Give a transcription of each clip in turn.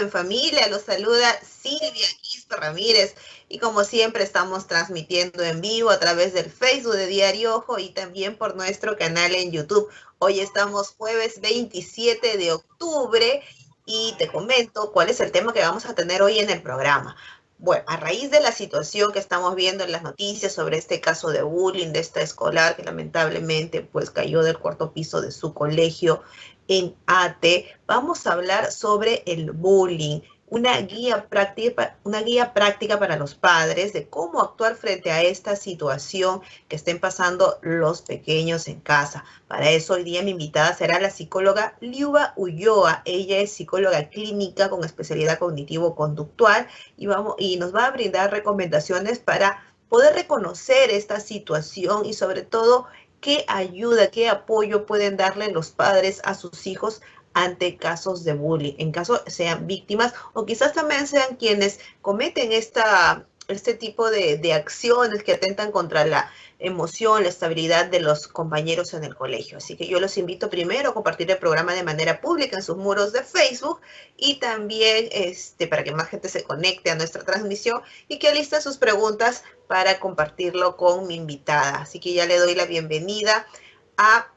en familia, los saluda Silvia Quispe Ramírez y como siempre estamos transmitiendo en vivo a través del Facebook de Diario Ojo y también por nuestro canal en YouTube. Hoy estamos jueves 27 de octubre y te comento cuál es el tema que vamos a tener hoy en el programa. Bueno, a raíz de la situación que estamos viendo en las noticias sobre este caso de bullying de esta escolar que lamentablemente pues cayó del cuarto piso de su colegio en ATE vamos a hablar sobre el bullying, una guía, práctica, una guía práctica para los padres de cómo actuar frente a esta situación que estén pasando los pequeños en casa. Para eso hoy día mi invitada será la psicóloga Liuba Ulloa. Ella es psicóloga clínica con especialidad cognitivo-conductual y, y nos va a brindar recomendaciones para poder reconocer esta situación y sobre todo qué ayuda, qué apoyo pueden darle los padres a sus hijos ante casos de bullying, en caso sean víctimas o quizás también sean quienes cometen esta, este tipo de, de acciones que atentan contra la emoción, la estabilidad de los compañeros en el colegio. Así que yo los invito primero a compartir el programa de manera pública en sus muros de Facebook y también este, para que más gente se conecte a nuestra transmisión y que alista sus preguntas para compartirlo con mi invitada. Así que ya le doy la bienvenida a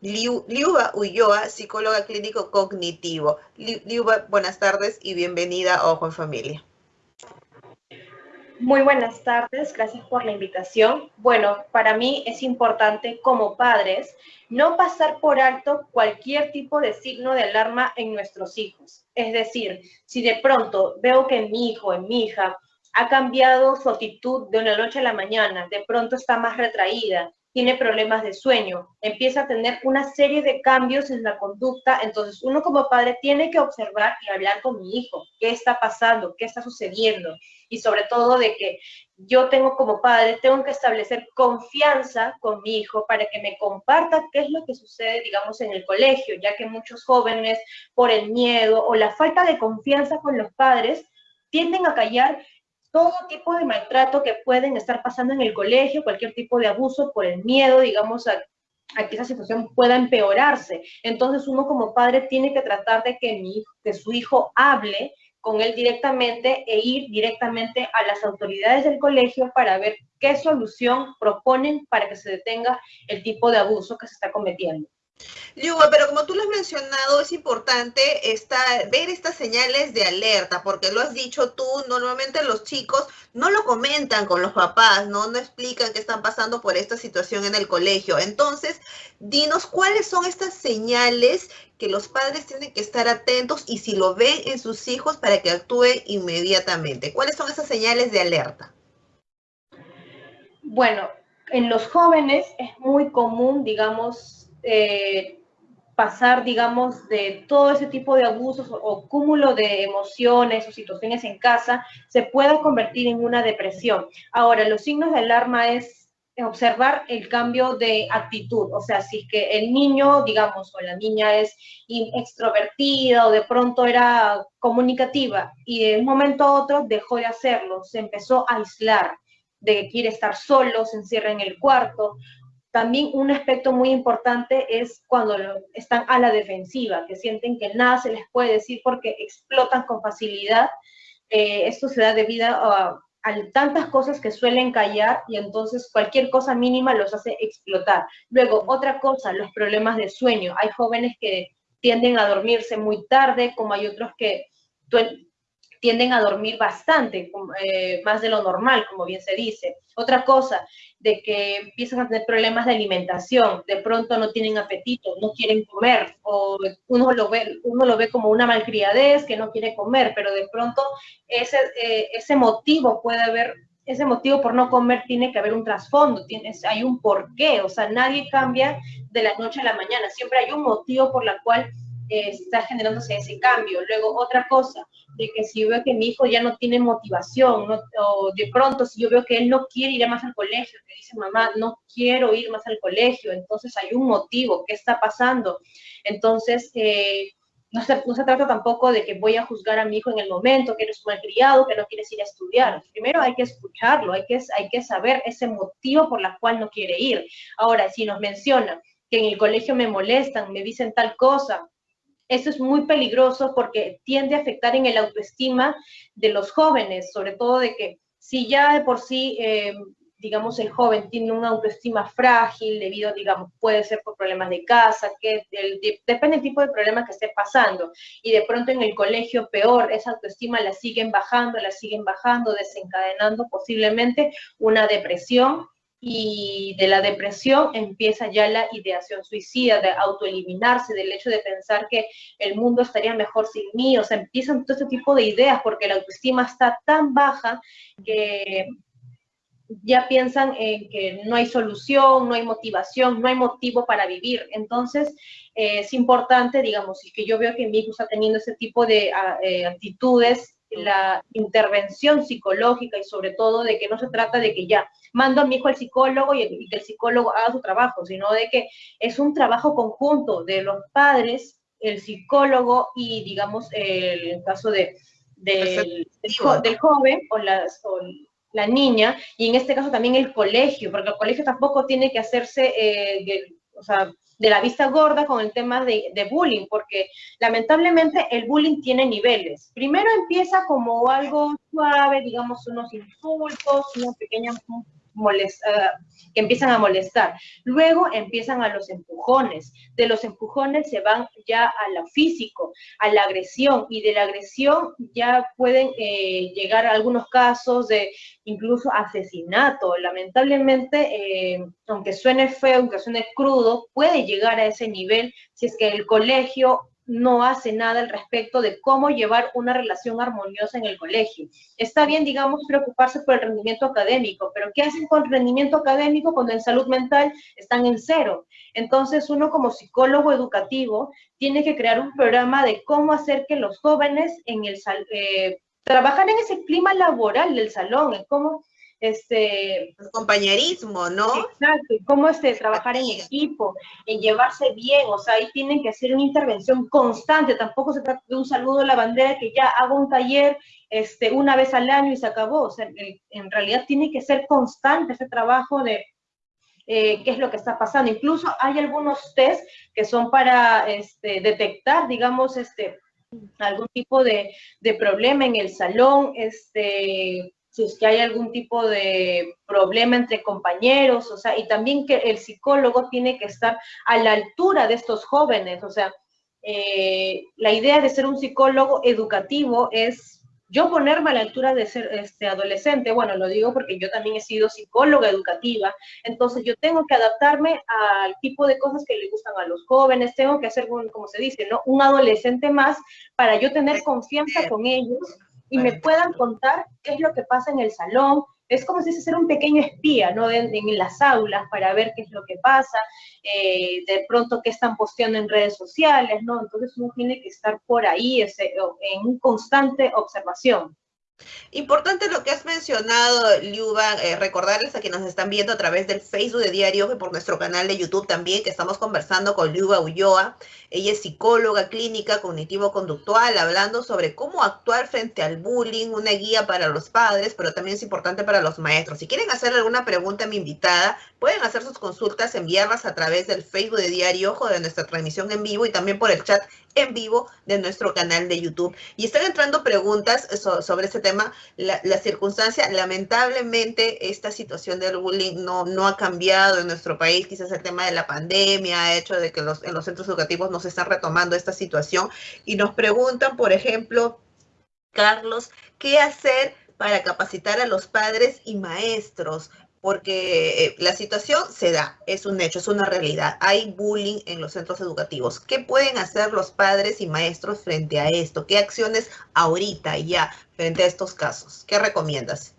Liuba Ulloa, psicóloga clínico cognitivo. Liuba, buenas tardes y bienvenida a Ojo en Familia. Muy buenas tardes, gracias por la invitación. Bueno, para mí es importante como padres no pasar por alto cualquier tipo de signo de alarma en nuestros hijos. Es decir, si de pronto veo que mi hijo, en mi hija, ha cambiado su actitud de una noche a la mañana, de pronto está más retraída, tiene problemas de sueño, empieza a tener una serie de cambios en la conducta, entonces uno como padre tiene que observar y hablar con mi hijo, qué está pasando, qué está sucediendo, y sobre todo de que yo tengo como padre, tengo que establecer confianza con mi hijo para que me comparta qué es lo que sucede, digamos, en el colegio, ya que muchos jóvenes, por el miedo o la falta de confianza con los padres, tienden a callar todo tipo de maltrato que pueden estar pasando en el colegio, cualquier tipo de abuso por el miedo, digamos, a, que esa situación pueda empeorarse. Entonces uno como padre tiene que tratar de que, mi, que su hijo hable con él directamente e ir directamente a las autoridades del colegio para ver qué solución proponen para que se detenga el tipo de abuso que se está cometiendo. Yuba, pero como tú lo has mencionado, es importante ver estas señales de alerta, porque lo has dicho tú, normalmente los chicos no lo comentan con los papás, ¿no? No explican que están pasando por esta situación en el colegio. Entonces, dinos cuáles son estas señales que los padres tienen que estar atentos y si lo ven en sus hijos para que actúen inmediatamente. ¿Cuáles son esas señales de alerta? Bueno, en los jóvenes es muy común, digamos, eh, pasar, digamos, de todo ese tipo de abusos o, cúmulo de emociones o situaciones en casa, se pueda convertir en una depresión. Ahora, los signos de alarma es observar el cambio de actitud, o sea, si es que el niño, digamos, o la niña es extrovertida o de pronto era comunicativa y de un momento a otro dejó de hacerlo, se empezó a aislar, de que quiere estar solo, se encierra en el cuarto, también un aspecto muy importante es cuando están a la defensiva, que sienten que nada se les puede decir porque explotan con facilidad. Eh, esto se da debido a, tantas cosas que suelen callar y entonces cualquier cosa mínima los hace explotar. Luego, otra cosa, los problemas de sueño. Hay jóvenes que tienden a dormirse muy tarde, como hay otros que tienden a dormir bastante, eh, más de lo normal, como bien se dice. Otra cosa, de que empiezan a tener problemas de alimentación, de pronto no tienen apetito, no quieren comer, o uno lo ve, uno lo ve como una malcriadez que no quiere comer, pero de pronto ese, eh, ese motivo puede haber, ese motivo por no comer tiene que haber un trasfondo, tiene, hay un porqué, o sea, nadie cambia de la noche a la mañana, siempre hay un motivo por la cual está generándose ese cambio. Luego, otra cosa, de que si yo veo que mi hijo ya no tiene motivación, o de pronto si yo veo que él no quiere ir más al colegio, que dice mamá, no quiero ir más al colegio, entonces hay un motivo, ¿qué está pasando? Entonces, eh, no, se, trata tampoco de que voy a juzgar a mi hijo en el momento, que eres malcriado, que no quieres ir a estudiar. Primero hay que escucharlo, hay que, hay que saber ese motivo por el cual no quiere ir. Ahora, si nos menciona que en el colegio me molestan, me dicen tal cosa, Eso es muy peligroso porque tiende a afectar en el autoestima de los jóvenes, sobre todo de que si ya de por sí eh, digamos, el joven tiene una autoestima frágil debido, digamos, puede ser por problemas de casa, que depende del tipo de problema que esté pasando. Y de pronto en el colegio peor, esa autoestima la siguen bajando, la siguen bajando, desencadenando posiblemente una depresión y de la depresión empieza ya la ideación suicida, de autoeliminarse, del hecho de pensar que el mundo estaría mejor sin mí, o sea, empiezan todo este tipo de ideas porque la autoestima está tan baja que ya piensan en que no hay solución, no hay motivación, no hay motivo para vivir. Entonces, eh, es importante, digamos, y que yo veo que mi hijo está teniendo ese tipo de ah, eh, actitudes, la intervención psicológica y sobre todo de que no se trata de que ya mando a mi hijo al psicólogo y, que el psicólogo haga su trabajo, sino de que es un trabajo conjunto de los padres, el psicólogo y, digamos, el, caso de, del, del, joven o las... O, la niña, y en este caso también el colegio, porque el colegio tampoco tiene que hacerse eh, de, o sea, de la vista gorda con el tema de, de, bullying, porque lamentablemente el bullying tiene niveles. Primero empieza como algo suave, digamos unos insultos, una pequeña molesta, que empiezan a molestar. Luego empiezan a los empujones. De los empujones se van ya a lo físico, a la agresión, y de la agresión ya pueden eh, llegar a algunos casos de incluso asesinato. Lamentablemente, eh, aunque suene feo, aunque suene crudo, puede llegar a ese nivel si es que el colegio no hace nada al respecto de cómo llevar una relación armoniosa en el colegio. Está bien, digamos, preocuparse por el rendimiento académico, pero ¿qué hacen con rendimiento académico cuando en salud mental están en cero? Entonces, uno como psicólogo educativo tiene que crear un programa de cómo hacer que los jóvenes en eh, en ese clima laboral del salón, en cómo este... El compañerismo, ¿no? Exacto, cómo este, trabajar en equipo, en llevarse bien, o sea, ahí tienen que hacer una intervención constante, tampoco se trata de un saludo a la bandera que ya hago un taller este, una vez al año y se acabó, o sea, en realidad tiene que ser constante ese trabajo de eh, qué es lo que está pasando. Incluso hay algunos test que son para este, detectar, digamos, este, algún tipo de, de problema en el salón, este, si es que hay algún tipo de problema entre compañeros, o sea, y también que el psicólogo tiene que estar a la altura de estos jóvenes, o sea, eh, la idea de ser un psicólogo educativo es yo ponerme a la altura de ser este, adolescente, bueno, lo digo porque yo también he sido psicóloga educativa, entonces yo tengo que adaptarme al tipo de cosas que le gustan a los jóvenes, tengo que hacer, como se dice, ¿no? Un adolescente más para yo tener confianza con ellos y me puedan contar qué es lo que pasa en el salón. Es como si fuese ser un pequeño espía, ¿no? En, las aulas para ver qué es lo que pasa, eh, de pronto qué están posteando en redes sociales, ¿no? Entonces uno tiene que estar por ahí ese, en constante observación. Importante lo que has mencionado, Liuba, eh, recordarles a quienes nos están viendo a través del Facebook de Diario y por nuestro canal de YouTube también, que estamos conversando con Liuba Ulloa. Ella es psicóloga clínica cognitivo-conductual, hablando sobre cómo actuar frente al bullying, una guía para los padres, pero también es importante para los maestros. Si quieren hacer alguna pregunta a mi invitada, pueden hacer sus consultas, enviarlas a través del Facebook de Diario Ojo de nuestra transmisión en vivo y también por el chat en vivo de nuestro canal de YouTube. Y están entrando preguntas sobre este tema. La, circunstancia, lamentablemente, esta situación del bullying no, no ha cambiado en nuestro país. Quizás el tema de la pandemia ha hecho de que los, en los centros educativos no se están retomando esta situación. Y nos preguntan, por ejemplo, Carlos, ¿qué hacer para capacitar a los padres y maestros porque eh, la situación se da, es un hecho, es una realidad. Hay bullying en los centros educativos. ¿Qué pueden hacer los padres y maestros frente a esto? ¿Qué acciones ahorita ya frente a estos casos? ¿Qué recomiendas?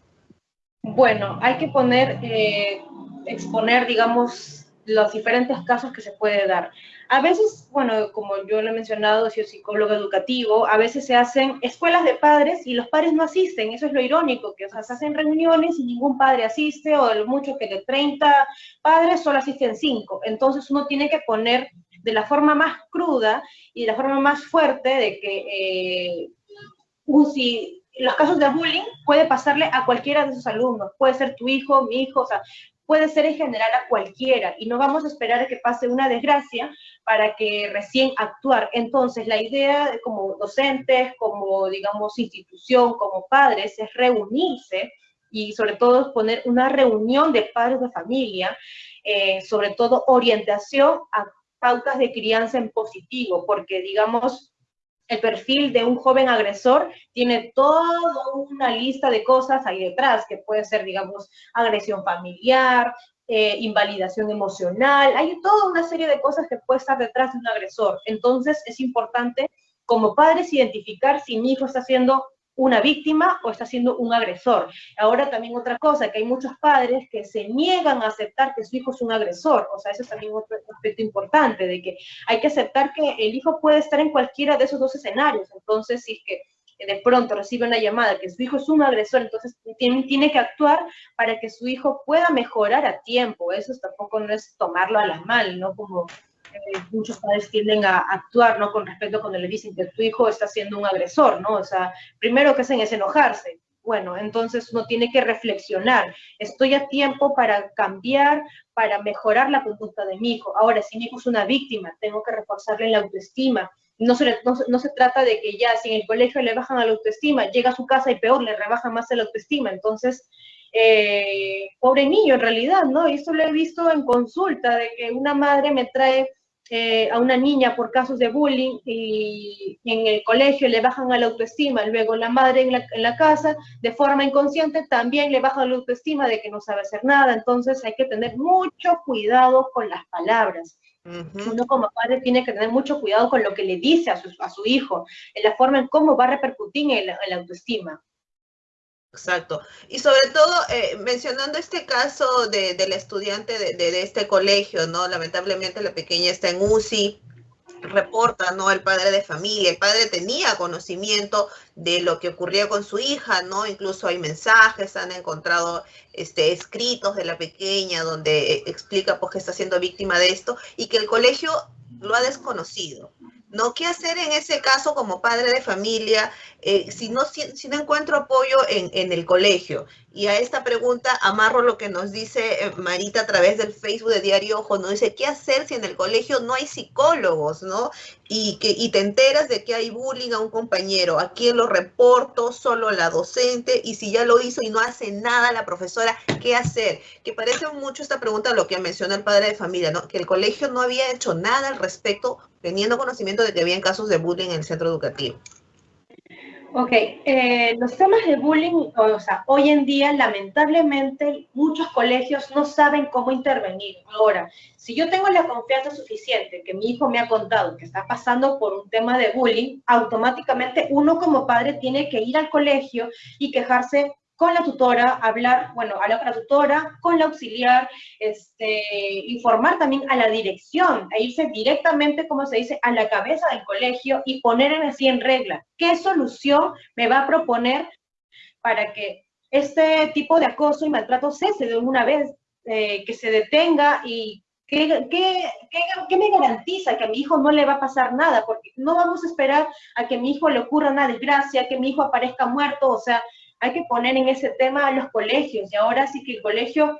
Bueno, hay que poner, eh, exponer, digamos, los diferentes casos que se puede dar. A veces, bueno, como yo lo he mencionado, soy psicólogo educativo, a veces se hacen escuelas de padres y los padres no asisten, eso es lo irónico, que o sea, se hacen reuniones y ningún padre asiste, o el mucho que de 30 padres solo asisten 5. Entonces uno tiene que poner de la forma más cruda y de la forma más fuerte de que eh, si los casos de bullying puede pasarle a cualquiera de sus alumnos, puede ser tu hijo, mi hijo, o sea, puede ser en general a cualquiera y no vamos a esperar a que pase una desgracia para que recién actuar. Entonces, la idea como docentes, como digamos institución, como padres, es reunirse y sobre todo poner una reunión de padres de familia, eh, sobre todo orientación a pautas de crianza en positivo, porque digamos, el perfil de un joven agresor tiene toda una lista de cosas ahí detrás, que puede ser, digamos, agresión familiar, eh, invalidación emocional, hay toda una serie de cosas que puede estar detrás de un agresor. Entonces es importante como padres identificar si mi hijo está siendo una víctima o está siendo un agresor. Ahora también otra cosa, que hay muchos padres que se niegan a aceptar que su hijo es un agresor. O sea, eso es también otro aspecto importante, de que hay que aceptar que el hijo puede estar en cualquiera de esos dos escenarios. Entonces, si es que de pronto recibe una llamada que su hijo es un agresor, entonces tiene, tiene, que actuar para que su hijo pueda mejorar a tiempo. Eso tampoco no es tomarlo a la mal, ¿no? Como eh, muchos padres tienden a actuar, ¿no? Con respecto cuando le dicen que tu hijo está siendo un agresor, ¿no? O sea, primero que hacen es enojarse. Bueno, entonces uno tiene que reflexionar. Estoy a tiempo para cambiar, para mejorar la conducta de mi hijo. Ahora, si mi hijo es una víctima, tengo que reforzarle la autoestima. No se, no, se trata de que ya si en el colegio le bajan la autoestima, llega a su casa y peor, le rebajan más la autoestima. Entonces, eh, pobre niño en realidad, ¿no? Y esto lo he visto en consulta, de que una madre me trae eh, a una niña por casos de bullying y, en el colegio le bajan a la autoestima, luego la madre en la, casa de forma inconsciente también le baja la autoestima de que no sabe hacer nada, entonces hay que tener mucho cuidado con las palabras. Uno como padre tiene que tener mucho cuidado con lo que le dice a su, a su hijo, en la forma en cómo va a repercutir en, en la autoestima. Exacto. Y sobre todo, eh, mencionando este caso de, del estudiante de, de, este colegio, ¿no? Lamentablemente la pequeña está en UCI, reporta, ¿no? El padre de familia, el padre tenía conocimiento de lo que ocurría con su hija, ¿no? Incluso hay mensajes, han encontrado este, escritos de la pequeña donde eh, explica pues que está siendo víctima de esto y que el colegio lo ha desconocido. ¿No? ¿Qué hacer en ese caso como padre de familia eh, si, no, si, no encuentro apoyo en, en, el colegio? Y a esta pregunta amarro lo que nos dice eh, Marita a través del Facebook de Diario Ojo, ¿no? Dice, ¿qué hacer si en el colegio no hay psicólogos, ¿no? Y, que, y te enteras de que hay bullying a un compañero, ¿a quién lo reporto? Solo la docente, y si ya lo hizo y no hace nada la profesora, ¿qué hacer? Que parece mucho esta pregunta lo que menciona el padre de familia, ¿no? Que el colegio no había hecho nada al respecto, teniendo conocimiento de que había casos de bullying en el centro educativo. Ok, eh, los temas de bullying, o sea, hoy en día lamentablemente muchos colegios no saben cómo intervenir. Ahora, si yo tengo la confianza suficiente que mi hijo me ha contado que está pasando por un tema de bullying, automáticamente uno como padre tiene que ir al colegio y quejarse con la tutora, hablar, bueno, hablar con la tutora, con la auxiliar, este, informar también a la dirección, e irse directamente, como se dice, a la cabeza del colegio y poner así en regla. ¿Qué solución me va a proponer para que este tipo de acoso y maltrato cese de una vez, eh, que se detenga y ¿Qué, qué, qué, me garantiza que a mi hijo no le va a pasar nada? Porque no vamos a esperar a que mi hijo le ocurra una desgracia, que mi hijo aparezca muerto, o sea, hay que poner en ese tema a los colegios, y ahora sí que el colegio,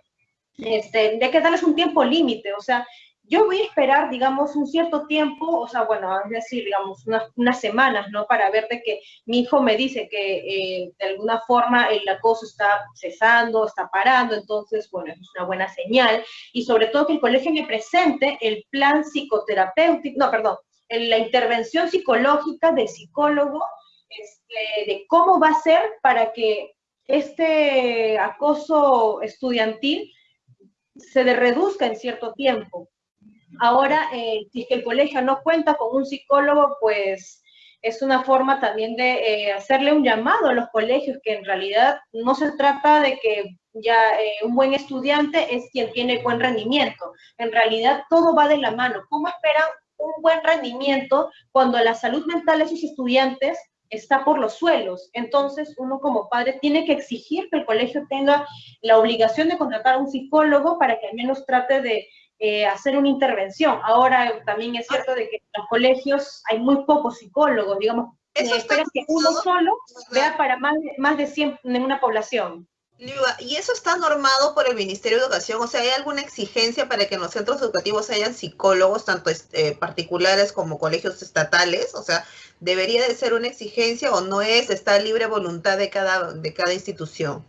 este, hay que darles un tiempo límite, o sea, yo voy a esperar, digamos, un cierto tiempo, o sea, bueno, es decir, digamos, unas, semanas, ¿no? Para ver de que mi hijo me dice que eh, de alguna forma el acoso está cesando, está parando, entonces, bueno, es una buena señal. Y sobre todo que el colegio me presente el plan psicoterapéutico, no, perdón, la intervención psicológica de psicólogo este, de cómo va a ser para que este acoso estudiantil se reduzca en cierto tiempo. Ahora, eh, si es que el colegio no cuenta con un psicólogo, pues es una forma también de eh, hacerle un llamado a los colegios, que en realidad no se trata de que ya eh, un buen estudiante es quien tiene buen rendimiento. En realidad todo va de la mano. ¿Cómo esperan un buen rendimiento cuando la salud mental de sus estudiantes está por los suelos. Entonces, uno como padre tiene que exigir que el colegio tenga la obligación de contratar a un psicólogo para que al menos trate de eh, hacer una intervención. Ahora también es cierto de que en los colegios hay muy pocos psicólogos, digamos, Eso espera que uno solo vea para más, más de 100 en una población. ¿Y eso está normado por el Ministerio de Educación? O sea, ¿hay alguna exigencia para que en los centros educativos hayan psicólogos, tanto eh, particulares como colegios estatales? O sea, ¿debería de ser una exigencia o no es? ¿Está libre voluntad de cada, de cada institución?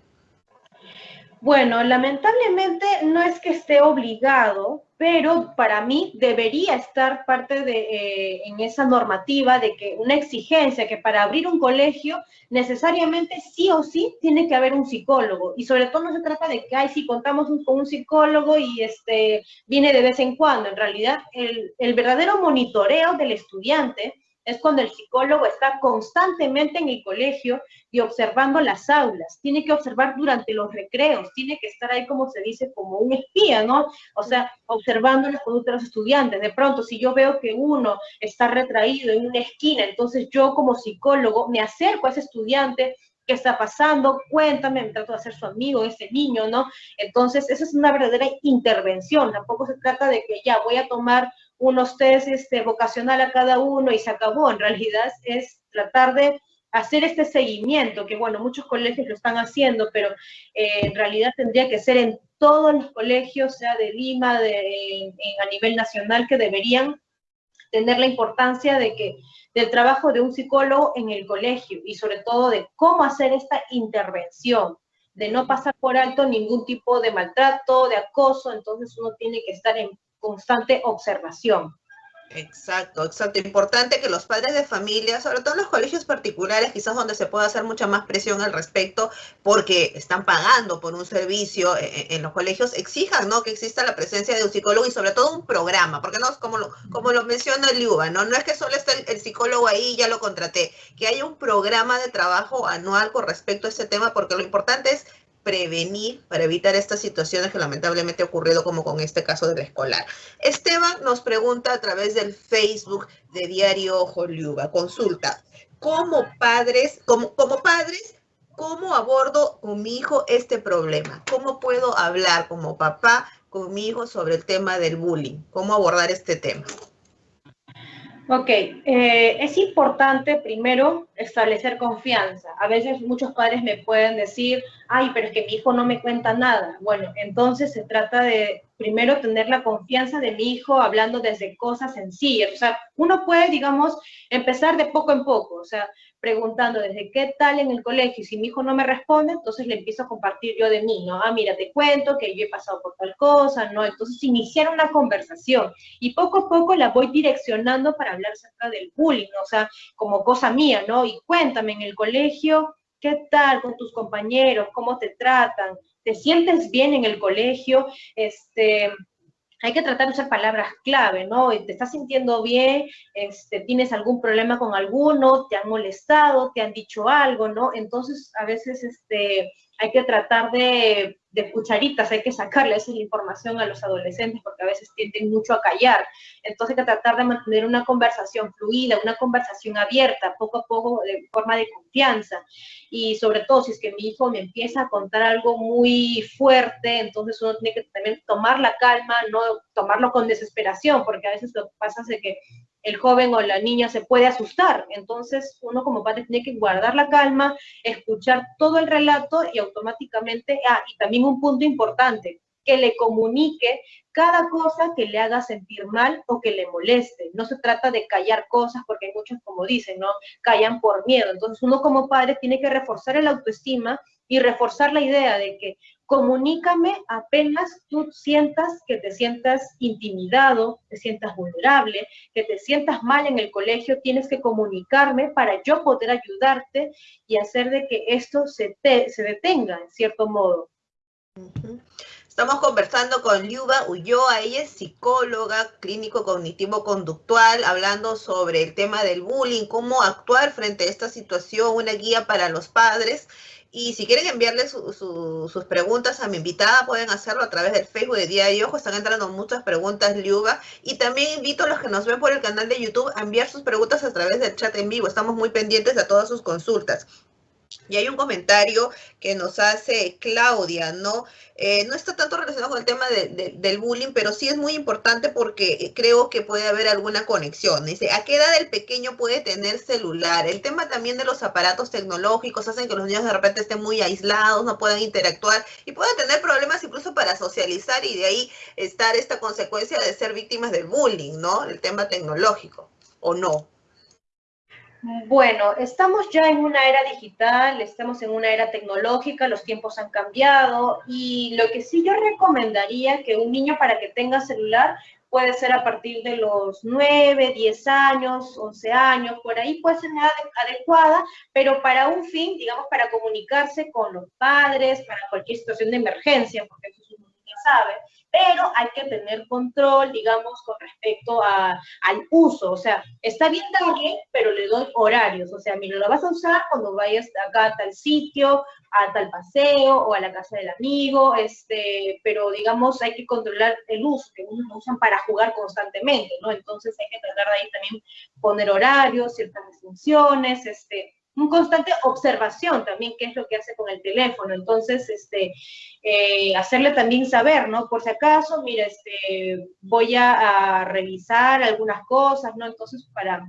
Bueno, lamentablemente no es que esté obligado, pero para mí debería estar parte de eh, en esa normativa de que una exigencia que para abrir un colegio necesariamente sí o sí tiene que haber un psicólogo y sobre todo no se trata de que ay si contamos con un psicólogo y este viene de vez en cuando. En realidad el, el verdadero monitoreo del estudiante es cuando el psicólogo está constantemente en el colegio y observando las aulas, tiene que observar durante los recreos, tiene que estar ahí, como se dice, como un espía, ¿no? O sea, observando las conductas de los estudiantes. De pronto, si yo veo que uno está retraído en una esquina, entonces yo como psicólogo me acerco a ese estudiante, ¿Qué está pasando? Cuéntame, me trato de hacer su amigo, ese niño, ¿no? Entonces, esa es una verdadera intervención. Tampoco se trata de que ya voy a tomar unos test este, vocacional a cada uno y se acabó. En realidad es tratar de hacer este seguimiento, que bueno, muchos colegios lo están haciendo, pero eh, en realidad tendría que ser en todos los colegios, sea de Lima, de, a nivel nacional, que deberían tener la importancia de que del trabajo de un psicólogo en el colegio y sobre todo de cómo hacer esta intervención, de no pasar por alto ningún tipo de maltrato, de acoso, entonces uno tiene que estar en constante observación. Exacto, exacto. Importante que los padres de familia, sobre todo en los colegios particulares, quizás donde se pueda hacer mucha más presión al respecto, porque están pagando por un servicio eh, eh, en, los colegios, exijan ¿no? que exista la presencia de un psicólogo y sobre todo un programa, porque no es como lo, como lo menciona Liuba, ¿no? No es que solo esté el, el psicólogo ahí y ya lo contraté, que haya un programa de trabajo anual con respecto a ese tema, porque lo importante es prevenir para evitar estas situaciones que lamentablemente ha ocurrido como con este caso del escolar. Esteban nos pregunta a través del Facebook de Diario Joliuba, consulta, como padres, como, como padres, ¿cómo abordo con mi hijo este problema? ¿Cómo puedo hablar como papá con mi hijo sobre el tema del bullying? ¿Cómo abordar este tema? Ok, eh, es importante primero establecer confianza. A veces muchos padres me pueden decir, ay, pero es que mi hijo no me cuenta nada. Bueno, entonces se trata de primero tener la confianza de mi hijo hablando desde cosas sencillas. O sea, uno puede, digamos, empezar de poco en poco, o sea, preguntando desde qué tal en el colegio. Y si mi hijo no me responde, entonces le empiezo a compartir yo de mí, ¿no? Ah, mira, te cuento que yo he pasado por tal cosa, ¿no? Entonces iniciar una conversación y poco a poco la voy direccionando para hablar acerca del bullying, o sea, como cosa mía, ¿no? Y cuéntame en el colegio, ¿qué tal con tus compañeros? ¿Cómo te tratan? ¿Te sientes bien en el colegio? Este, hay que tratar de usar palabras clave, ¿no? ¿Te estás sintiendo bien? Este, ¿Tienes algún problema con alguno? ¿Te han molestado? ¿Te han dicho algo? ¿no? Entonces, a veces este, hay que tratar de de cucharitas, hay que sacarle esa información a los adolescentes porque a veces tienden mucho a callar. Entonces hay que tratar de mantener una conversación fluida, una conversación abierta, poco a poco, de forma de confianza. Y sobre todo, si es que mi hijo me empieza a contar algo muy fuerte, entonces uno tiene que también tomar la calma, no tomarlo con desesperación, porque a veces lo que pasa es que el joven o la niña se puede asustar. Entonces, uno como padre tiene que guardar la calma, escuchar todo el relato y automáticamente, ah, y también un punto importante, que le comunique cada cosa que le haga sentir mal o que le moleste. No se trata de callar cosas porque hay muchos, como dicen, ¿no? Callan por miedo. Entonces uno como padre tiene que reforzar el autoestima y reforzar la idea de que comunícame apenas tú sientas que te sientas intimidado, te sientas vulnerable, que te sientas mal en el colegio, tienes que comunicarme para yo poder ayudarte y hacer de que esto se, se detenga en cierto modo. Estamos conversando con Liuba Ulloa, ella es psicóloga, clínico cognitivo-conductual, hablando sobre el tema del bullying, cómo actuar frente a esta situación, una guía para los padres. Y si quieren enviarle sus preguntas a mi invitada, pueden hacerlo a través del Facebook de Día de Ojo. Están entrando muchas preguntas, Liuba. Y también invito a los que nos ven por el canal de YouTube a enviar sus preguntas a través del chat en vivo. Estamos muy pendientes de todas sus consultas. Y hay un comentario que nos hace Claudia, ¿no? Eh, no está tanto relacionado con el tema del bullying, pero sí es muy importante porque creo que puede haber alguna conexión. Dice, ¿a qué edad el pequeño puede tener celular? El tema también de los aparatos tecnológicos hacen que los niños de repente estén muy aislados, no puedan interactuar y puedan tener problemas incluso para socializar y de ahí estar esta consecuencia de ser víctimas del bullying, ¿no? El tema tecnológico, ¿o no? Bueno, estamos ya en una era digital, estamos en una era tecnológica, los tiempos han cambiado y lo que sí yo recomendaría que un niño para que tenga celular puede ser a partir de los 9, 10 años, 11 años, por ahí puede ser edad adecuada, pero para un fin, digamos, para comunicarse con los padres, para cualquier situación de emergencia, porque eso es un ya sabe, pero hay que tener control, digamos, con respecto a, al uso. O sea, está bien darle, pero le doy horarios. O sea, mira, lo vas a usar cuando vayas acá a tal sitio, a tal paseo o a la casa del amigo, este, pero digamos, hay que controlar el uso, que unos lo usan para jugar constantemente, ¿no? Entonces hay que tratar de ahí también poner horarios, ciertas restricciones, este, un constante observación también, qué es lo que hace con el teléfono. Entonces, este, eh, hacerle también saber, ¿no? Por si acaso, mira, este, voy a, revisar algunas cosas, ¿no? Entonces, para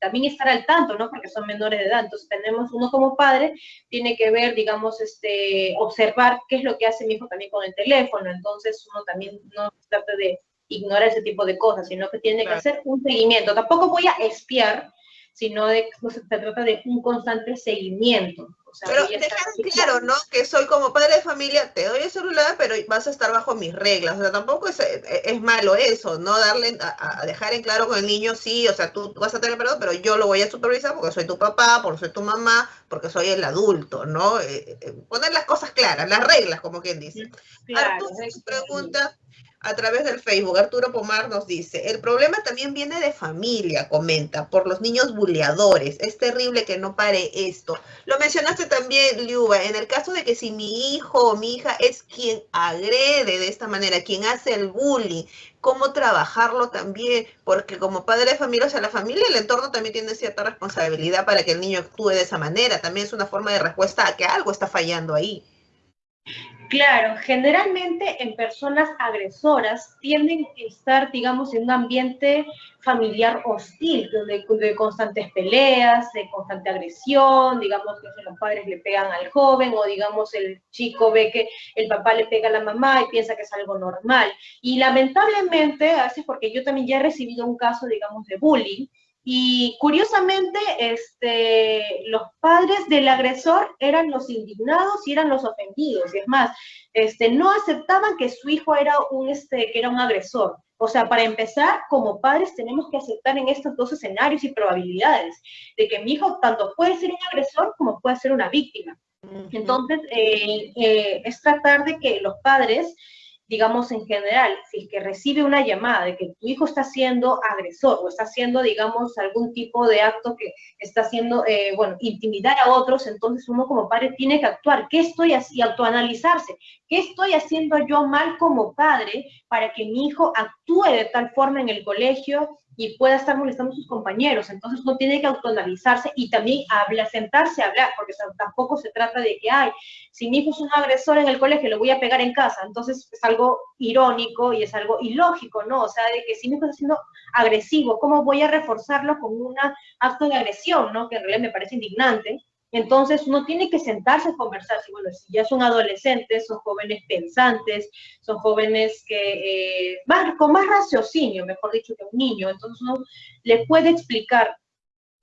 también estar al tanto, ¿no? Porque son menores de edad. Entonces, tenemos uno como padre, tiene que ver, digamos, este, observar qué es lo que hace mi hijo también con el teléfono. Entonces, uno también no trata de ignorar ese tipo de cosas, sino que tiene que hacer un seguimiento. Tampoco voy a espiar, sino de, no se, trata de un constante seguimiento. pero dejar claro, ¿no? Que soy como padre de familia, te doy el celular, pero vas a estar bajo mis reglas. O sea, tampoco es, es malo eso, ¿no? Darle, a, dejar en claro con el niño, sí, o sea, tú vas a tener perdón, pero yo lo voy a supervisar porque soy tu papá, porque soy tu mamá, porque soy el adulto, ¿no? Eh, eh, poner las cosas claras, las reglas, como quien dice. Claro, Arturo pregunta, a través del Facebook. Arturo Pomar nos dice, el problema también viene de familia, comenta, por los niños buleadores. Es terrible que no pare esto. Lo mencionaste también, Liuba, en el caso de que si mi hijo o mi hija es quien agrede de esta manera, quien hace el bullying, cómo trabajarlo también, porque como padre de familia, o sea, la familia el entorno también tiene cierta responsabilidad para que el niño actúe de esa manera. También es una forma de respuesta a que algo está fallando ahí. Claro, generalmente en personas agresoras tienden a estar, digamos, en un ambiente familiar hostil, de, de constantes peleas, de constante agresión, digamos que los padres le pegan al joven o digamos el chico ve que el papá le pega a la mamá y piensa que es algo normal. Y lamentablemente, a veces porque yo también ya he recibido un caso, digamos, de bullying, y curiosamente, este, los padres del agresor eran los indignados y eran los ofendidos. Y es más, este, no aceptaban que su hijo era un, este, que era un agresor. O sea, para empezar, como padres tenemos que aceptar en estos dos escenarios y probabilidades de que mi hijo tanto puede ser un agresor como puede ser una víctima. Entonces, eh, eh, es tratar de que los padres digamos, en general, si es que recibe una llamada de que tu hijo está siendo agresor o está haciendo, digamos, algún tipo de acto que está haciendo, eh, bueno, intimidar a otros, entonces uno como padre tiene que actuar. ¿Qué estoy haciendo? Autoanalizarse. ¿Qué estoy haciendo yo mal como padre para que mi hijo actúe de tal forma en el colegio y pueda estar molestando a sus compañeros. Entonces uno tiene que autoanalizarse y también hablar, sentarse a hablar, porque tampoco se trata de que, ay, si mi hijo es un agresor en el colegio, lo voy a pegar en casa. Entonces es algo irónico y es algo ilógico, ¿no? O sea, de que si mi hijo está siendo agresivo, ¿cómo voy a reforzarlo con un acto de agresión, ¿no? Que en realidad me parece indignante. Entonces uno tiene que sentarse a conversar, si, bueno, si ya son adolescentes, son jóvenes pensantes, son jóvenes que, eh, con más raciocinio, mejor dicho, que un niño, entonces uno le puede explicar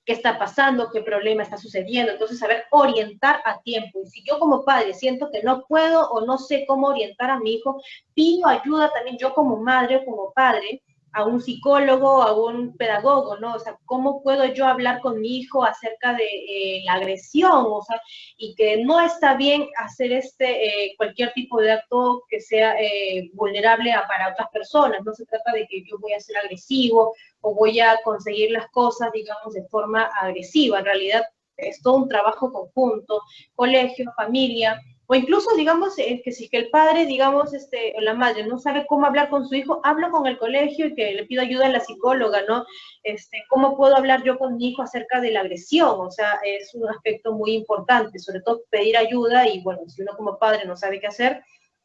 qué está pasando, qué problema está sucediendo, entonces saber orientar a tiempo. Y si yo como padre siento que no puedo o no sé cómo orientar a mi hijo, pido ayuda también yo como madre o como padre a un psicólogo, a un pedagogo, ¿no? O sea, ¿cómo puedo yo hablar con mi hijo acerca de eh, la agresión? O sea, y que no está bien hacer este, eh, cualquier tipo de acto que sea eh, vulnerable a, para otras personas. No se trata de que yo voy a ser agresivo o voy a conseguir las cosas, digamos, de forma agresiva. En realidad es todo un trabajo conjunto, colegio, familia, O incluso, digamos, eh, que si que el padre, digamos, este, o la madre no sabe cómo hablar con su hijo, hablo con el colegio y que le pido ayuda a la psicóloga, ¿no? Este, ¿Cómo puedo hablar yo con mi hijo acerca de la agresión? O sea, es un aspecto muy importante, sobre todo pedir ayuda y, bueno, si uno como padre no sabe qué hacer,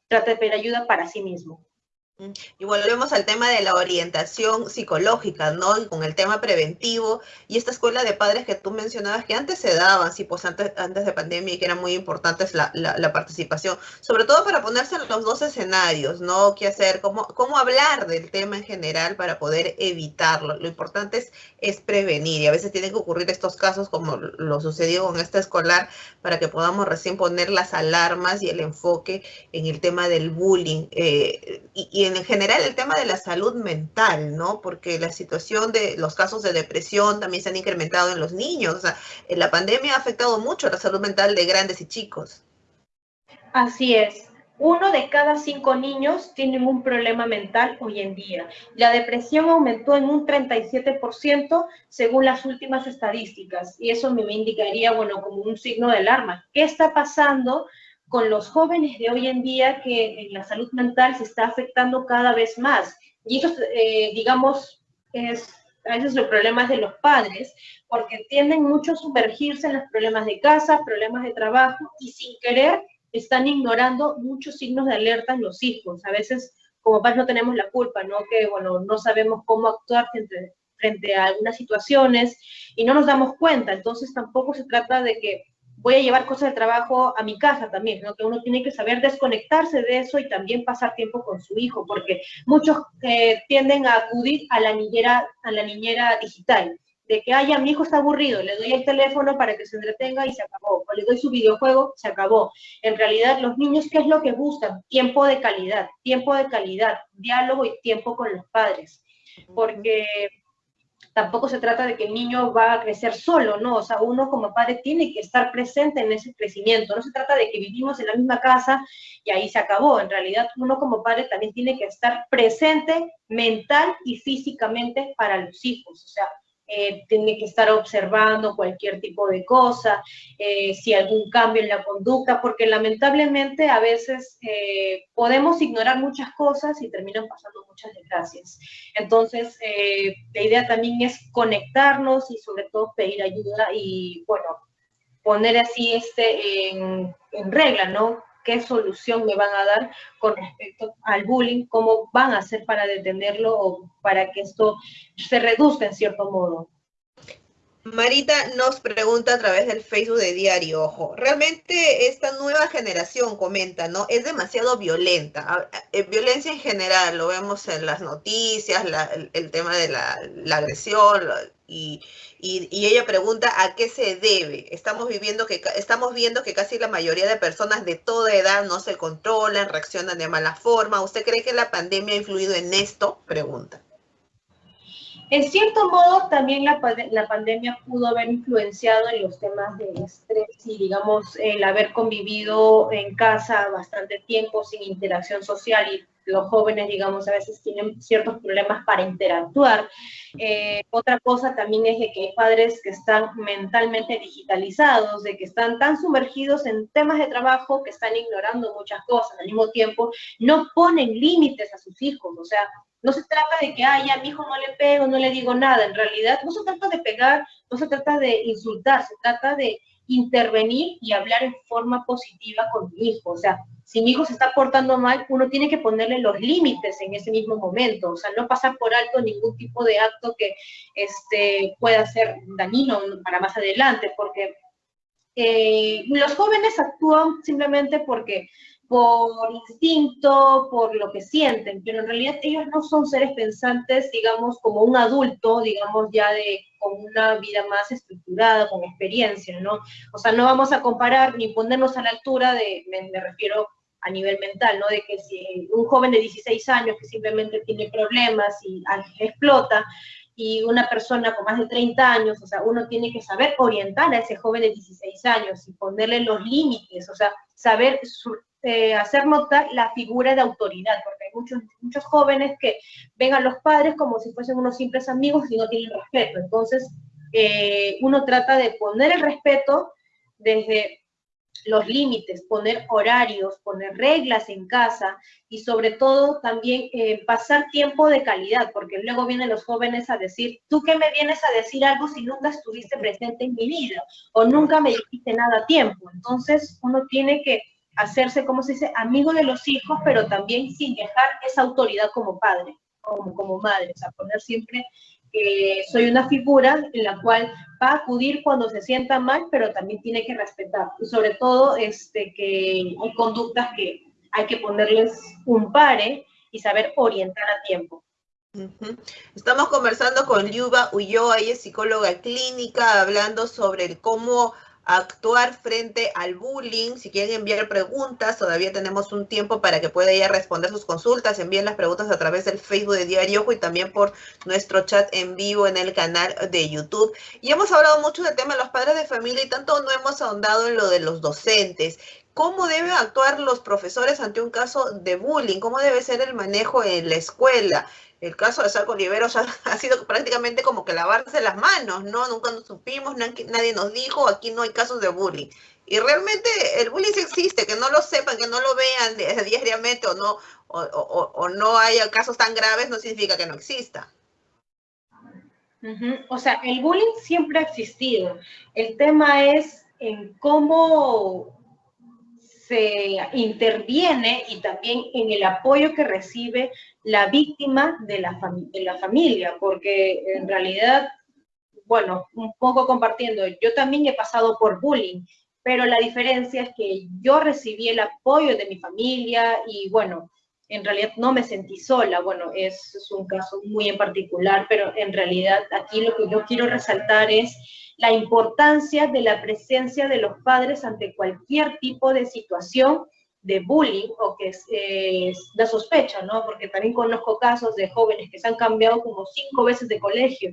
trata de pedir ayuda para sí mismo. Y volvemos al tema de la orientación psicológica, ¿no? Y con el tema preventivo y esta escuela de padres que tú mencionabas que antes se daban, sí, pues antes, antes de pandemia y que eran muy importantes la, la, participación, sobre todo para ponerse en los dos escenarios, ¿no? ¿Qué hacer? ¿Cómo, ¿Cómo hablar del tema en general para poder evitarlo? Lo importante es, es prevenir y a veces tienen que ocurrir estos casos como lo sucedió con esta escolar para que podamos recién poner las alarmas y el enfoque en el tema del bullying eh, y en general el tema de la salud mental, ¿no? Porque la situación de los casos de depresión también se han incrementado en los niños. O sea, la pandemia ha afectado mucho la salud mental de grandes y chicos. Así es. Uno de cada cinco niños tienen un problema mental hoy en día. La depresión aumentó en un 37% según las últimas estadísticas y eso me indicaría, bueno, como un signo de alarma. ¿Qué está pasando con los jóvenes de hoy en día que la salud mental se está afectando cada vez más. Y eso, eh, digamos, es a veces los problemas de los padres, porque tienden mucho a sumergirse en los problemas de casa, problemas de trabajo, y sin querer están ignorando muchos signos de alerta en los hijos. A veces, como padres, no tenemos la culpa, ¿no? Que, bueno, no sabemos cómo actuar frente, frente a algunas situaciones y no nos damos cuenta. Entonces, tampoco se trata de que voy a llevar cosas de trabajo a mi casa también, ¿no? que uno tiene que saber desconectarse de eso y también pasar tiempo con su hijo, porque muchos eh, tienden a acudir a la niñera, a la niñera digital, de que, ay, mi hijo está aburrido, le doy el teléfono para que se entretenga y se acabó, o le doy su videojuego, se acabó. En realidad, los niños, ¿qué es lo que buscan? Tiempo de calidad, tiempo de calidad, diálogo y tiempo con los padres, porque tampoco se trata de que el niño va a crecer solo, ¿no? O sea, uno como padre tiene que estar presente en ese crecimiento. No se trata de que vivimos en la misma casa y ahí se acabó. En realidad, uno como padre también tiene que estar presente mental y físicamente para los hijos. O sea, eh, tiene que estar observando cualquier tipo de cosa, eh, si algún cambio en la conducta, porque lamentablemente a veces eh, podemos ignorar muchas cosas y terminan pasando muchas desgracias. Entonces, la idea también es conectarnos y sobre todo pedir ayuda y, bueno, poner así este en, en regla, ¿no? Qué solución me van a dar con respecto al bullying, cómo van a hacer para detenerlo o para que esto se reduzca en cierto modo. Marita nos pregunta a través del Facebook de Diario Ojo. Realmente esta nueva generación, comenta, ¿no? Es demasiado violenta. Eh, violencia en general, lo vemos en las noticias, el, tema de la, agresión, y, ella pregunta a qué se debe. Estamos, viviendo que, estamos viendo que casi la mayoría de personas de toda edad no se controlan, reaccionan de mala forma. ¿Usted cree que la pandemia ha influido en esto? Pregunta. En cierto modo, también la, pandemia pudo haber influenciado en los temas de estrés y, digamos, el haber convivido en casa bastante tiempo sin interacción social y los jóvenes, digamos, a veces tienen ciertos problemas para interactuar. Eh, otra cosa también es de que hay padres que están mentalmente digitalizados, de que están tan sumergidos en temas de trabajo que están ignorando muchas cosas. Al mismo tiempo, no ponen límites a sus hijos, o sea, no se trata de que, ay, a mi hijo no le pego, no le digo nada. En realidad, no se trata de pegar, no se trata de insultar, se trata de intervenir y hablar en forma positiva con mi hijo. O sea, si mi hijo se está portando mal, uno tiene que ponerle los límites en ese mismo momento. O sea, no pasar por alto ningún tipo de acto que este, pueda ser dañino para más adelante, porque eh, los jóvenes actúan simplemente porque por instinto, por lo que sienten, pero en realidad ellos no son seres pensantes, digamos, como un adulto, digamos, ya de con una vida más estructurada, con experiencia, ¿no? O sea, no vamos a comparar ni ponernos a la altura de, me, refiero a nivel mental, ¿no? De que si un joven de 16 años que simplemente tiene problemas y explota, y una persona con más de 30 años, o sea, uno tiene que saber orientar a ese joven de 16 años y ponerle los límites, o sea, saber eh, hacer notar la figura de autoridad, porque hay muchos, muchos jóvenes que ven a los padres como si fuesen unos simples amigos y no tienen respeto. Entonces, eh, uno trata de poner el respeto desde los límites, poner horarios, poner reglas en casa y sobre todo también eh, pasar tiempo de calidad, porque luego vienen los jóvenes a decir, ¿tú qué me vienes a decir algo si nunca estuviste presente en mi vida o nunca me dijiste nada a tiempo? Entonces uno tiene que hacerse, como se dice, amigo de los hijos, pero también sin dejar esa autoridad como padre, como, como madre, o sea, poner siempre que soy una figura en la cual va a acudir cuando se sienta mal, pero también tiene que respetar. Y sobre todo este, que hay conductas que hay que ponerles un pare y saber orientar a tiempo. Estamos conversando con Liuba Ulloa, ella es psicóloga clínica, hablando sobre cómo actuar frente al bullying. Si quieren enviar preguntas, todavía tenemos un tiempo para que pueda ella responder sus consultas. Envíen las preguntas a través del Facebook de Diario y también por nuestro chat en vivo en el canal de YouTube. Y hemos hablado mucho del tema de los padres de familia y tanto no hemos ahondado en lo de los docentes. ¿Cómo deben actuar los profesores ante un caso de bullying? ¿Cómo debe ser el manejo en la escuela? el caso de Sarco Oliveros ha, sido prácticamente como que lavarse las manos, ¿no? Nunca nos supimos, nadie nos dijo, aquí no hay casos de bullying. Y realmente el bullying sí existe, que no lo sepan, que no lo vean diariamente o no, o, no haya casos tan graves, no significa que no exista. O sea, el bullying siempre ha existido. El tema es en cómo interviene y también en el apoyo que recibe la víctima de la, familia, porque en realidad, bueno, un poco compartiendo, yo también he pasado por bullying, pero la diferencia es que yo recibí el apoyo de mi familia y bueno, en realidad no me sentí sola, bueno, es, un caso muy en particular, pero en realidad aquí lo que yo quiero resaltar es la importancia de la presencia de los padres ante cualquier tipo de situación de bullying o que es, de sospecha, ¿no? Porque también conozco casos de jóvenes que se han cambiado como cinco veces de colegio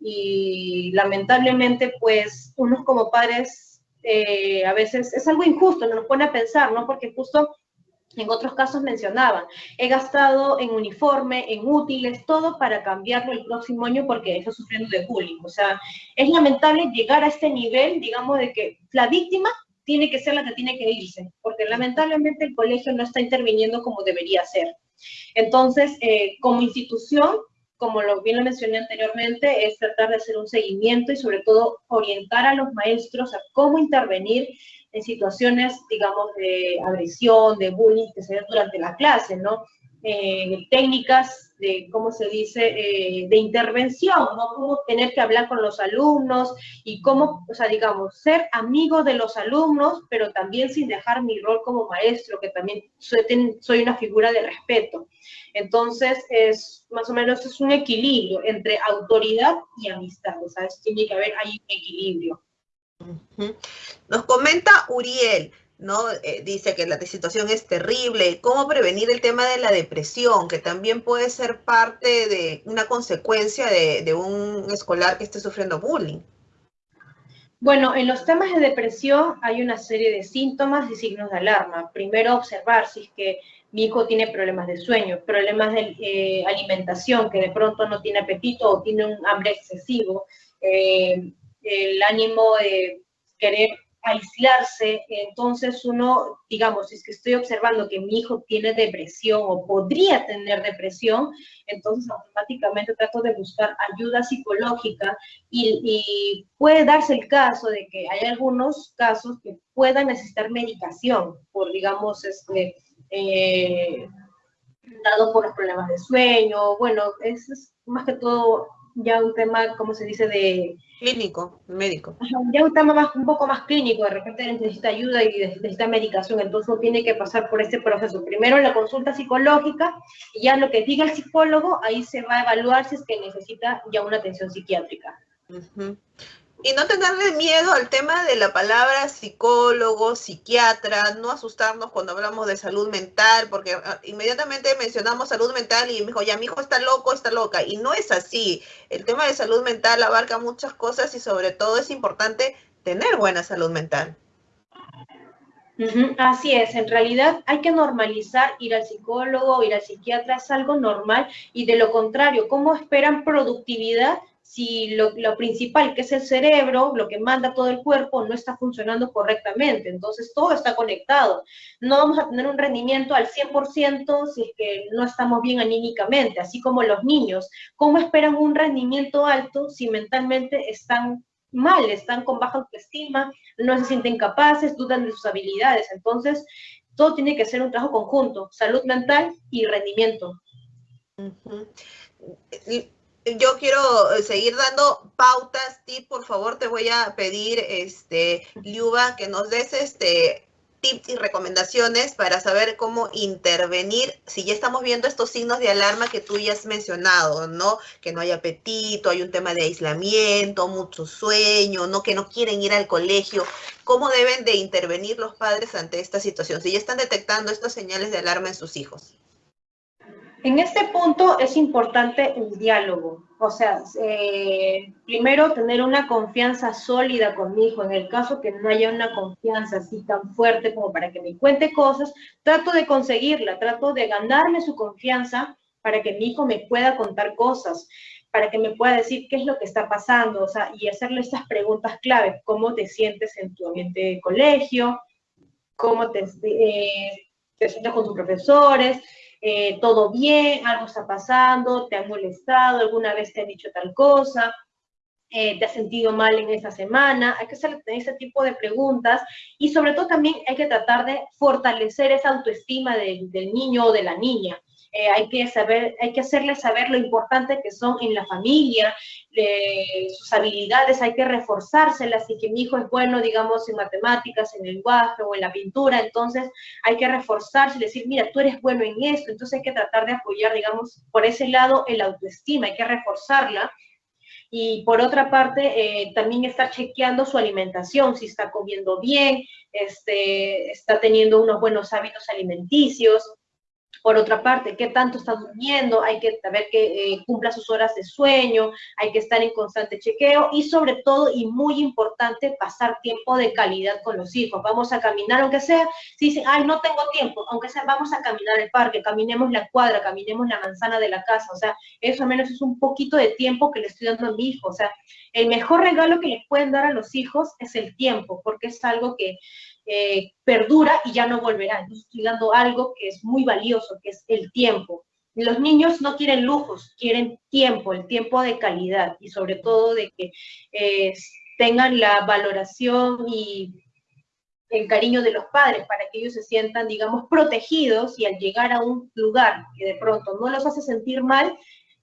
y lamentablemente pues unos como padres eh, a veces es algo injusto, nos pone a pensar, ¿no? Porque justo en otros casos mencionaban, he gastado en uniforme, en útiles, todo para cambiarlo el próximo año porque está sufriendo de bullying. O sea, es lamentable llegar a este nivel, digamos, de que la víctima tiene que ser la que tiene que irse, porque lamentablemente el colegio no está interviniendo como debería ser. Entonces, eh, como institución, como lo bien lo mencioné anteriormente, es tratar de hacer un seguimiento y sobre todo orientar a los maestros a cómo intervenir en situaciones, digamos, de agresión, de bullying que se ven durante la clase, ¿no? Eh, técnicas de, ¿cómo se dice?, eh, de intervención, ¿no? Cómo tener que hablar con los alumnos y cómo, o sea, digamos, ser amigo de los alumnos, pero también sin dejar mi rol como maestro, que también soy, una figura de respeto. Entonces, es más o menos es un equilibrio entre autoridad y amistad, o sea, tiene que haber ahí un equilibrio. Nos comenta Uriel, ¿no? Eh, dice que la situación es terrible. ¿Cómo prevenir el tema de la depresión, que también puede ser parte de una consecuencia de, un escolar que esté sufriendo bullying? Bueno, en los temas de depresión hay una serie de síntomas y signos de alarma. Primero, observar si es que mi hijo tiene problemas de sueño, problemas de eh, alimentación, que de pronto no tiene apetito o tiene un hambre excesivo, eh, el ánimo de querer aislarse, entonces uno, digamos, si es que estoy observando que mi hijo tiene depresión o podría tener depresión, entonces automáticamente trato de buscar ayuda psicológica y, puede darse el caso de que hay algunos casos que puedan necesitar medicación por, digamos, este, eh, dado por los problemas de sueño, bueno, es más que todo ya un tema, como se dice, de... Clínico, médico. Ya un tema más, un poco más clínico, de repente necesita ayuda y necesita medicación, entonces uno tiene que pasar por este proceso. Primero la consulta psicológica, y ya lo que diga el psicólogo, ahí se va a evaluar si es que necesita ya una atención psiquiátrica. Y no tenerle miedo al tema de la palabra psicólogo, psiquiatra, no asustarnos cuando hablamos de salud mental, porque ah, inmediatamente mencionamos salud mental y me dijo, ya mi hijo está loco, está loca. Y no es así. El tema de salud mental abarca muchas cosas y sobre todo es importante tener buena salud mental. Así es, en realidad hay que normalizar ir al psicólogo, ir al psiquiatra, es algo normal y de lo contrario, ¿cómo esperan productividad si lo, lo, principal, que es el cerebro, lo que manda todo el cuerpo, no está funcionando correctamente. Entonces, todo está conectado. No vamos a tener un rendimiento al 100% si es que no estamos bien anímicamente, así como los niños. ¿Cómo esperan un rendimiento alto si mentalmente están mal, están con baja autoestima, no se sienten capaces, dudan de sus habilidades? Entonces, todo tiene que ser un trabajo conjunto, salud mental y rendimiento. Yo quiero eh, seguir dando pautas, tips, por favor, te voy a pedir, este, Liuba, que nos des este tips y recomendaciones para saber cómo intervenir si ya estamos viendo estos signos de alarma que tú ya has mencionado, ¿no? Que no hay apetito, hay un tema de aislamiento, mucho sueño, ¿no? Que no quieren ir al colegio. ¿Cómo deben de intervenir los padres ante esta situación? Si ya están detectando estas señales de alarma en sus hijos. En este punto es importante el diálogo, o sea, eh, primero tener una confianza sólida con mi hijo. En el caso que no haya una confianza así tan fuerte como para que me cuente cosas, trato de conseguirla, trato de ganarme su confianza para que mi hijo me pueda contar cosas, para que me pueda decir qué es lo que está pasando, o sea, y hacerle estas preguntas clave, cómo te sientes en tu ambiente de colegio, cómo te, eh, te sientes con tus profesores, eh, todo bien, algo está pasando, te han molestado, alguna vez te han dicho tal cosa, eh, te has sentido mal en esa semana, hay que hacer ese tipo de preguntas y sobre todo también hay que tratar de fortalecer esa autoestima del niño o de la niña. Eh, hay que saber, hay que hacerles saber lo importante que son en la familia, sus habilidades, hay que reforzárselas, y que mi hijo es bueno, digamos, en matemáticas, en lenguaje o en la pintura, entonces hay que reforzarse y decir, mira, tú eres bueno en esto, entonces hay que tratar de apoyar, digamos, por ese lado el autoestima, hay que reforzarla. Y por otra parte, eh, también estar chequeando su alimentación, si está comiendo bien, este, está teniendo unos buenos hábitos alimenticios, por otra parte, qué tanto está durmiendo, hay que saber que eh, cumpla sus horas de sueño, hay que estar en constante chequeo y sobre todo, y muy importante, pasar tiempo de calidad con los hijos. Vamos a caminar, aunque sea, si dicen, ay, no tengo tiempo, aunque sea, vamos a caminar al parque, caminemos la cuadra, caminemos la manzana de la casa, o sea, eso al menos es un poquito de tiempo que le estoy dando a mi hijo, o sea, el mejor regalo que le pueden dar a los hijos es el tiempo, porque es algo que eh, perdura y ya no volverá. Entonces estoy dando algo que es muy valioso, que es el tiempo. Los niños no quieren lujos, quieren tiempo, el tiempo de calidad y sobre todo de que eh, tengan la valoración y el cariño de los padres para que ellos se sientan, digamos, protegidos y al llegar a un lugar que de pronto no los hace sentir mal,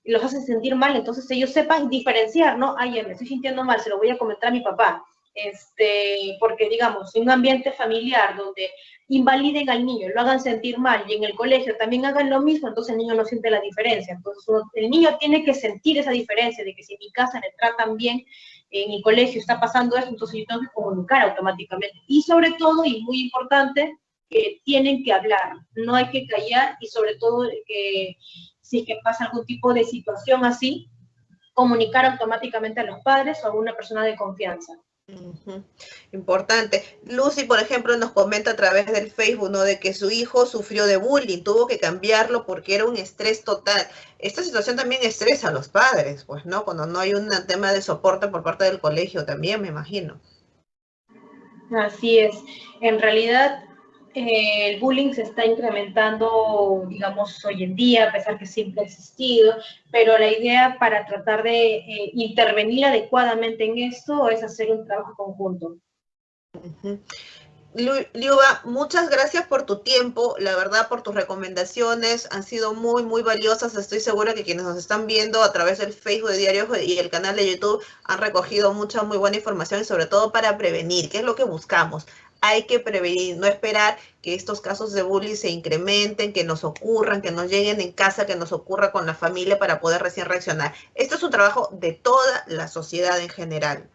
los hace sentir mal, entonces ellos sepan diferenciar, ¿no? Ay, me estoy sintiendo mal, se lo voy a comentar a mi papá este, porque digamos, en un ambiente familiar donde invaliden al niño, lo hagan sentir mal y en el colegio también hagan lo mismo, entonces el niño no siente la diferencia. Entonces el niño tiene que sentir esa diferencia de que si en mi casa le tratan bien, en mi colegio está pasando eso, entonces yo tengo que comunicar automáticamente. Y sobre todo, y muy importante, que tienen que hablar, no hay que callar y sobre todo que si es que pasa algún tipo de situación así, comunicar automáticamente a los padres o a una persona de confianza. Importante. Lucy, por ejemplo, nos comenta a través del Facebook, ¿no? De que su hijo sufrió de bullying, tuvo que cambiarlo porque era un estrés total. Esta situación también estresa a los padres, pues, ¿no? Cuando no hay un tema de soporte por parte del colegio también, me imagino. Así es. En realidad, eh, el bullying se está incrementando, digamos, hoy en día, a pesar que siempre ha existido, pero la idea para tratar de eh, intervenir adecuadamente en esto es hacer un trabajo conjunto. Liuba, muchas gracias por tu tiempo, la verdad por tus recomendaciones, han sido muy, muy valiosas. Estoy segura que quienes nos están viendo a través del Facebook de Diario y el canal de YouTube han recogido mucha, muy buena información sobre todo para prevenir, que es lo que buscamos hay que prevenir, no esperar que estos casos de bullying se incrementen, que nos ocurran, que nos lleguen en casa, que nos ocurra con la familia para poder recién reaccionar. Esto es un trabajo de toda la sociedad en general.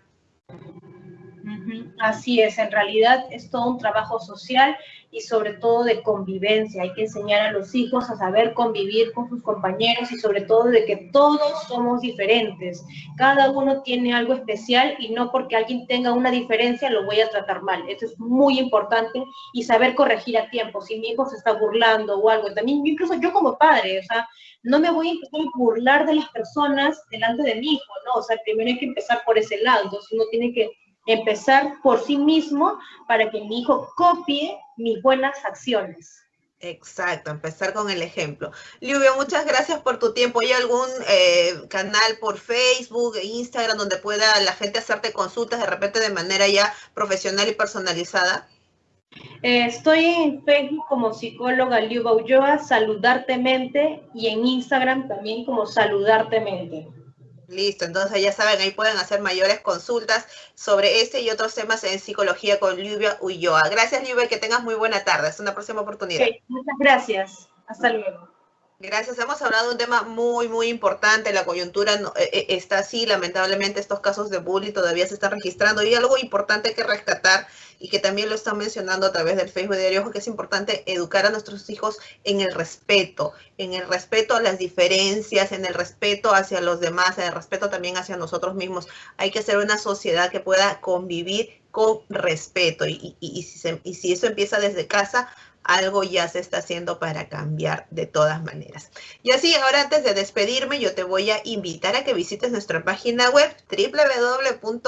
Así es, en realidad es todo un trabajo social y sobre todo de convivencia. Hay que enseñar a los hijos a saber convivir con sus compañeros y sobre todo de que todos somos diferentes. Cada uno tiene algo especial y no porque alguien tenga una diferencia lo voy a tratar mal. Eso es muy importante y saber corregir a tiempo. Si mi hijo se está burlando o algo, también incluso yo como padre, o sea, no me voy a a burlar de las personas delante de mi hijo, ¿no? O sea, primero hay que empezar por ese lado. Entonces uno tiene que empezar por sí mismo para que mi hijo copie mis buenas acciones. Exacto, empezar con el ejemplo. Lluvia, muchas gracias por tu tiempo. ¿Hay algún eh, canal por Facebook e Instagram donde pueda la gente hacerte consultas de repente de manera ya profesional y personalizada? Eh, estoy en Facebook como psicóloga Liuba Ulloa, Saludartemente, y en Instagram también como Saludartemente. Listo, entonces ya saben, ahí pueden hacer mayores consultas sobre este y otros temas en psicología con Lluvia Ulloa. Gracias, Lluvia, que tengas muy buena tarde. Hasta una próxima oportunidad. muchas gracias. Hasta luego. Gracias. Hemos hablado de un tema muy, muy importante. La coyuntura eh, eh, está así. Lamentablemente, estos casos de bullying todavía se están registrando. Y algo importante que rescatar y que también lo están mencionando a través del Facebook Diario, que es importante educar a nuestros hijos en el respeto, en el respeto a las diferencias, en el respeto hacia los demás, en el respeto también hacia nosotros mismos. Hay que hacer una sociedad que pueda convivir con respeto. Y, y, si, y si eso empieza desde casa, algo ya se está haciendo para cambiar de todas maneras. Y así, ahora antes de despedirme, yo te voy a invitar a que visites nuestra página web www